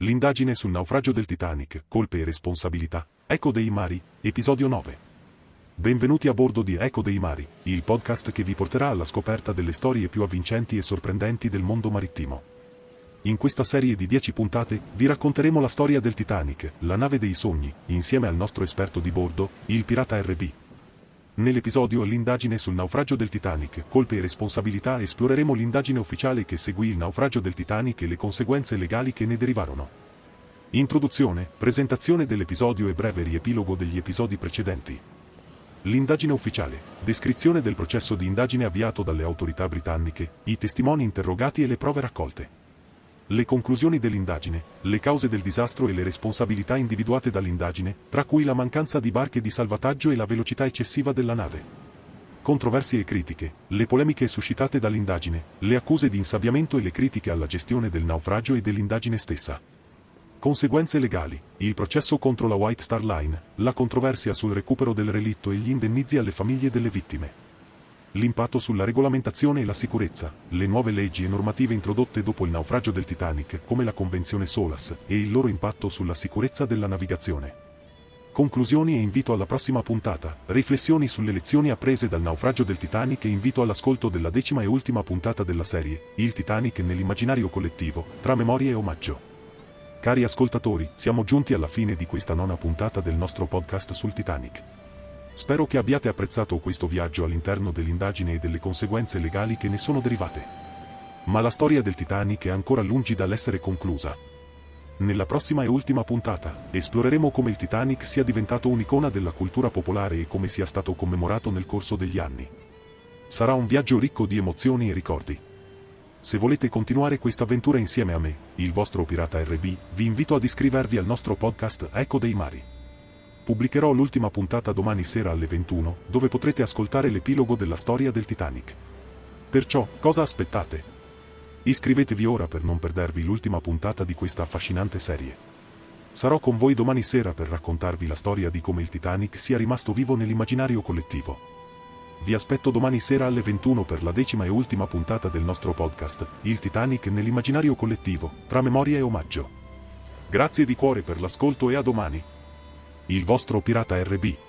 L'indagine sul naufragio del Titanic, colpe e responsabilità. Eco dei mari, episodio 9. Benvenuti a bordo di Eco dei mari, il podcast che vi porterà alla scoperta delle storie più avvincenti e sorprendenti del mondo marittimo. In questa serie di 10 puntate vi racconteremo la storia del Titanic, la nave dei sogni, insieme al nostro esperto di bordo, il pirata RB. Nell'episodio L'indagine sul naufragio del Titanic, colpe e responsabilità esploreremo l'indagine ufficiale che seguì il naufragio del Titanic e le conseguenze legali che ne derivarono. Introduzione, presentazione dell'episodio e breve riepilogo degli episodi precedenti. L'indagine ufficiale, descrizione del processo di indagine avviato dalle autorità britanniche, i testimoni interrogati e le prove raccolte. Le conclusioni dell'indagine, le cause del disastro e le responsabilità individuate dall'indagine, tra cui la mancanza di barche di salvataggio e la velocità eccessiva della nave. Controversie e critiche, le polemiche suscitate dall'indagine, le accuse di insabbiamento e le critiche alla gestione del naufragio e dell'indagine stessa. Conseguenze legali, il processo contro la White Star Line, la controversia sul recupero del relitto e gli indennizi alle famiglie delle vittime l'impatto sulla regolamentazione e la sicurezza, le nuove leggi e normative introdotte dopo il naufragio del Titanic, come la Convenzione SOLAS, e il loro impatto sulla sicurezza della navigazione. Conclusioni e invito alla prossima puntata, riflessioni sulle lezioni apprese dal naufragio del Titanic e invito all'ascolto della decima e ultima puntata della serie, Il Titanic nell'immaginario collettivo, tra memoria e omaggio. Cari ascoltatori, siamo giunti alla fine di questa nona puntata del nostro podcast sul Titanic. Spero che abbiate apprezzato questo viaggio all'interno dell'indagine e delle conseguenze legali che ne sono derivate. Ma la storia del Titanic è ancora lungi dall'essere conclusa. Nella prossima e ultima puntata, esploreremo come il Titanic sia diventato un'icona della cultura popolare e come sia stato commemorato nel corso degli anni. Sarà un viaggio ricco di emozioni e ricordi. Se volete continuare questa avventura insieme a me, il vostro pirata RB, vi invito ad iscrivervi al nostro podcast Eco dei Mari. Pubblicherò l'ultima puntata domani sera alle 21, dove potrete ascoltare l'epilogo della storia del Titanic. Perciò, cosa aspettate? Iscrivetevi ora per non perdervi l'ultima puntata di questa affascinante serie. Sarò con voi domani sera per raccontarvi la storia di come il Titanic sia rimasto vivo nell'immaginario collettivo. Vi aspetto domani sera alle 21 per la decima e ultima puntata del nostro podcast, Il Titanic nell'immaginario collettivo, tra memoria e omaggio. Grazie di cuore per l'ascolto e a domani il vostro pirata RB.